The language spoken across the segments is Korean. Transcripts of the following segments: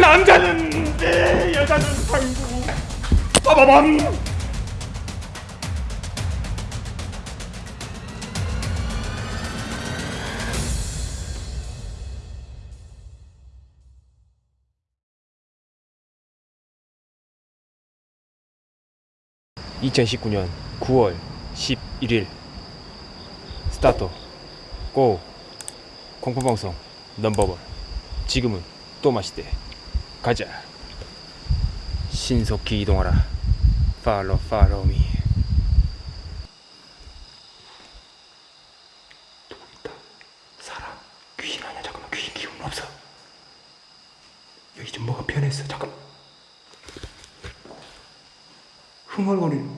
남자는 내 여자는 상구. 빠바밤 (2019년 9월 11일) 스타트. 고. 공포방송 넘버원. 지금은 또 마시대. 가자. 신속히 이동하라. 팔로 팔로 미. 사람 귀신 아니야 잠깐만 귀신 기운 없어. 여기 좀 뭐가 변했어? 잠깐 흥얼거리는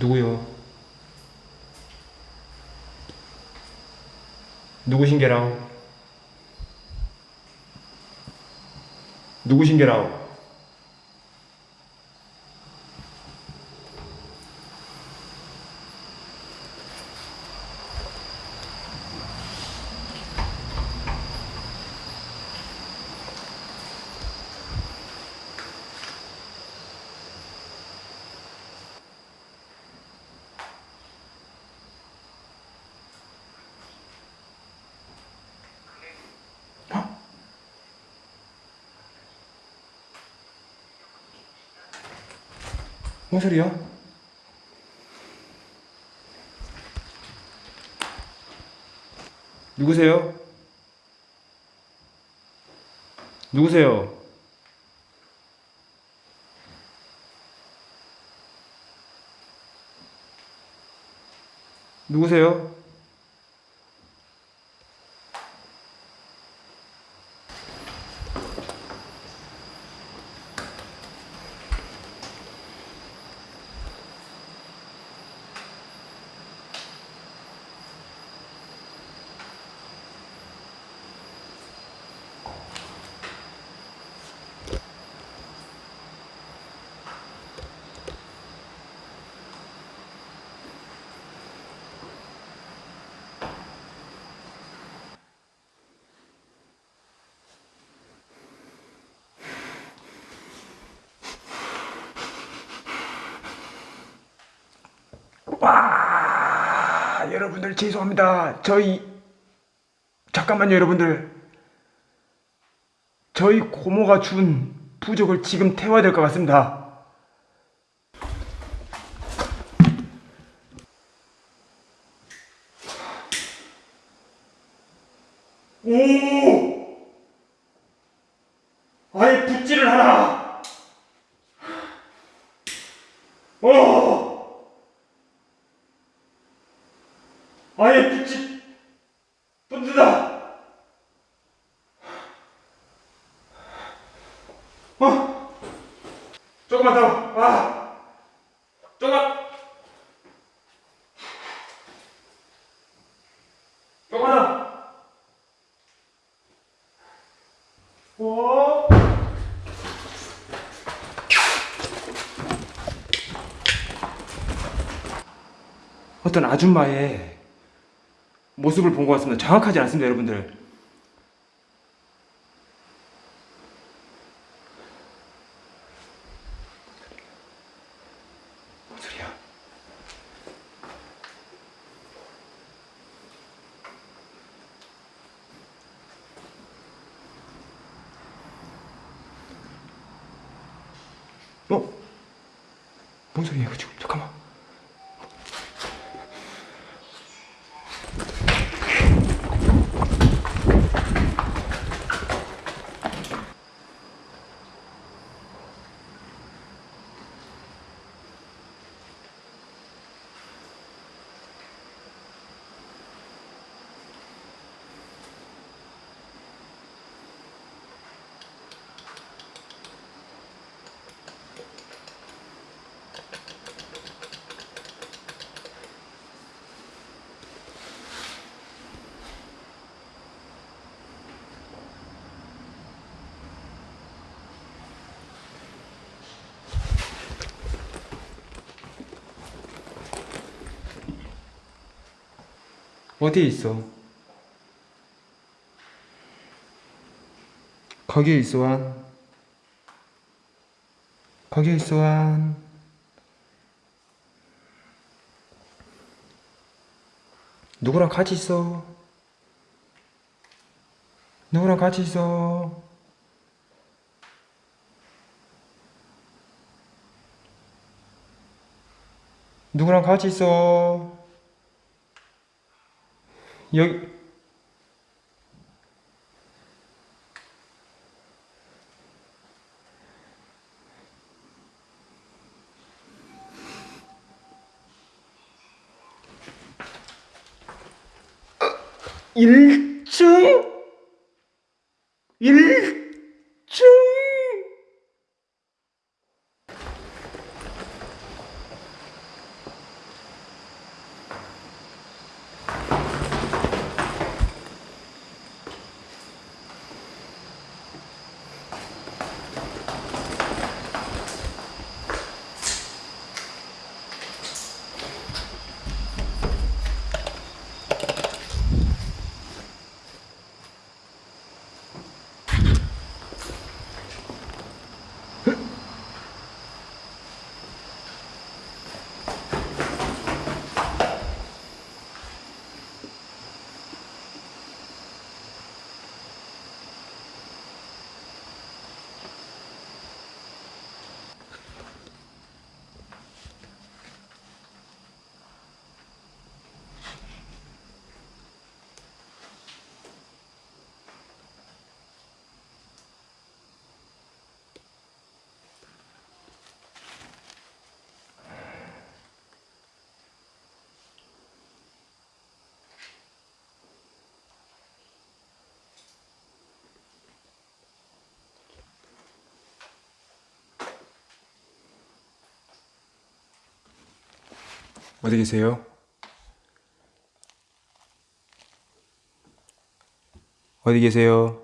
누구요? 누구신게라오? 누구신게라오? 뭔 소리야? 누구세요? 누구세요? 누구세요? 와 여러분들 죄송합니다. 저희 잠깐만요 여러분들. 저희 고모가 준 부적을 지금 태워야 될 것 같습니다 오! 아예 붓질을 하라! 어! 아예 붓질 붓는다! 어! 조금만 더! 아! 조금만! 조금만 더! 오! 어떤 아줌마의 모습을 본 것 같습니다. 정확하지 않습니다, 여러분들. 뭔 소리야? 어? 이거 지금? 잠깐만. 어디에 있어? 거기에 있어 한 거기에 있어 한 누구랑 같이 있어? 누구랑 같이 있어? 누구랑 같이 있어? 여기 일층 일층 어디 계세요? 어디 계세요?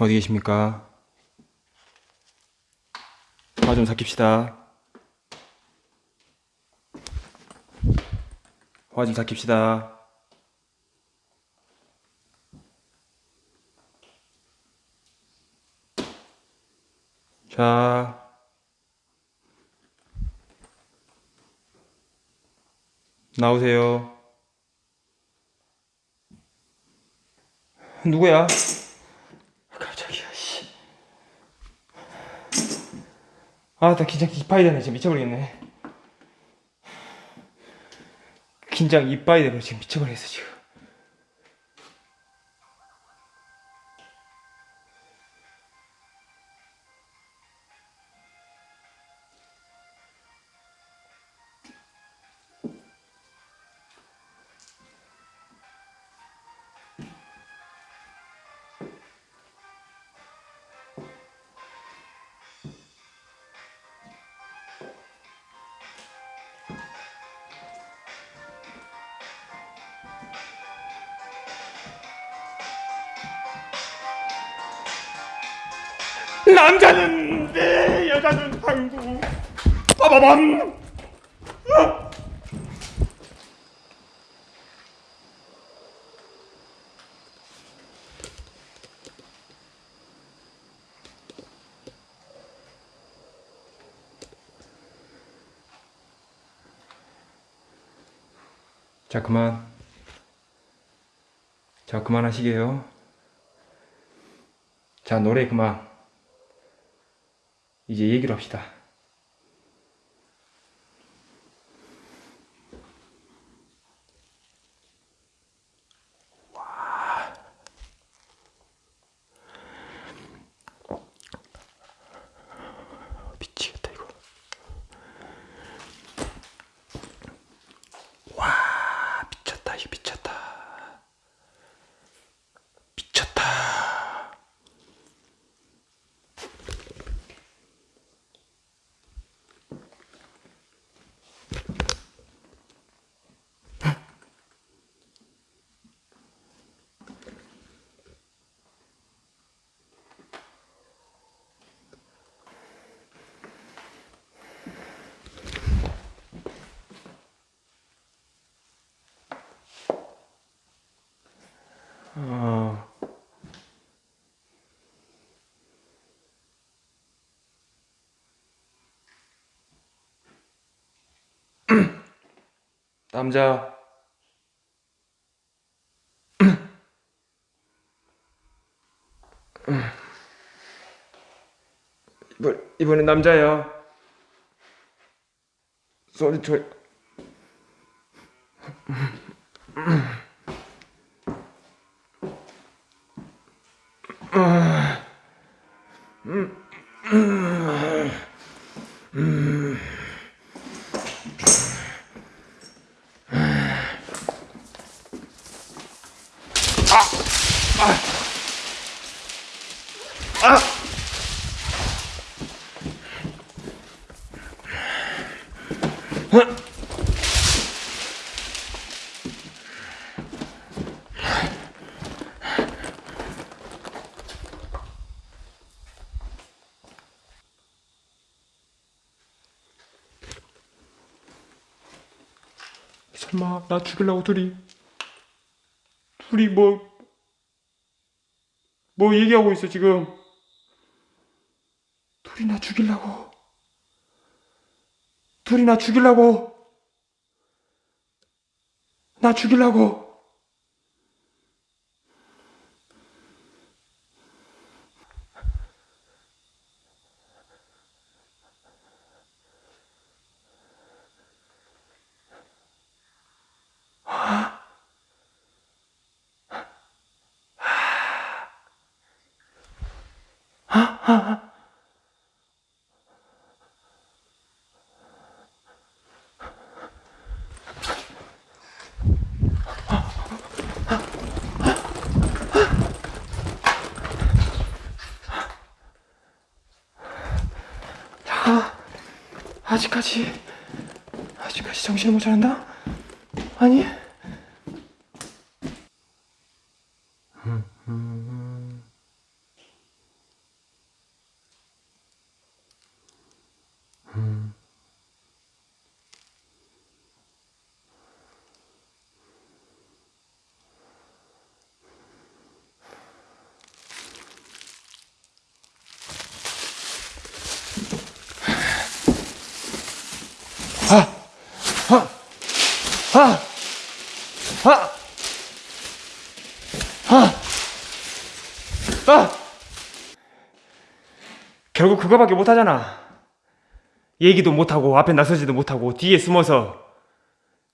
어디 계십니까? 화 좀 삭힙시다. 화 좀 삭힙시다. 자. 나오세요. 누구야? 깜짝이야, 씨. 아, 나 긴장 이빠이 되네. 지금 미쳐버리겠네. 긴장 이빠이 되고 지금 미쳐버리겠어, 지금. 남자는 네, 여자는 한국. 빠바밤. 자 그만. 자 그만하시게요. 자 노래 그만. 이제 얘기를 합시다. 남자. 이번 이번엔 남자야. 소리 저. 설마 나 죽이려고 둘이 둘이 뭐뭐 얘기하고 있어 지금. 둘이 나 죽이려고. 둘이 나 죽이려고. 나 죽이려고 아직까지 아직까지 정신을 못 차린다? 아니 그거밖에 못하잖아. 얘기도 못하고 앞에 나서지도 못하고 뒤에 숨어서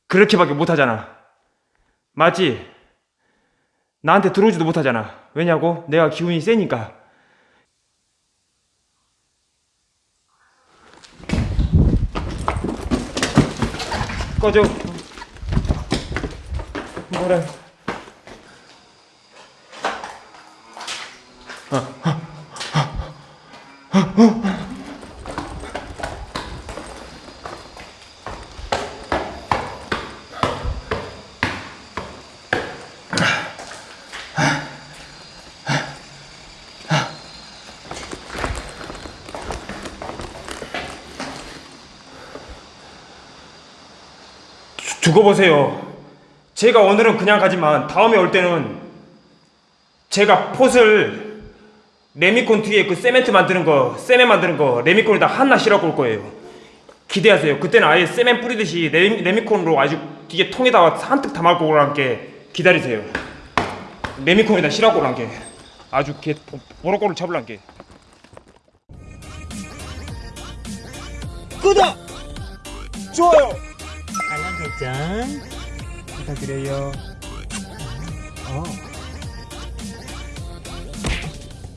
그렇게밖에 못하잖아. 맞지? 나한테 들어오지도 못하잖아. 왜냐고? 내가 기운이 세니까. 꺼져. 뭐래? 두- 두고 보세요. 제가 오늘은 그냥 가지만 다음에 올 때는 제가 폿을 레미콘 뒤에 그 세멘트 만드는 거, 세멘 만드는 거 레미콘에다 하나 실어고 올 거예요. 기대하세요. 그때는 아예 세멘 뿌리듯이 레미, 레미콘으로 아주 뒤에 통에다가 한뜩 담아고 오란게 기다리세요. 레미콘에다 실어고 오란게 아주 개 보- 보로꼬를 잡을란게. 구독! 좋아요! 알람 설정 부탁드려요. 어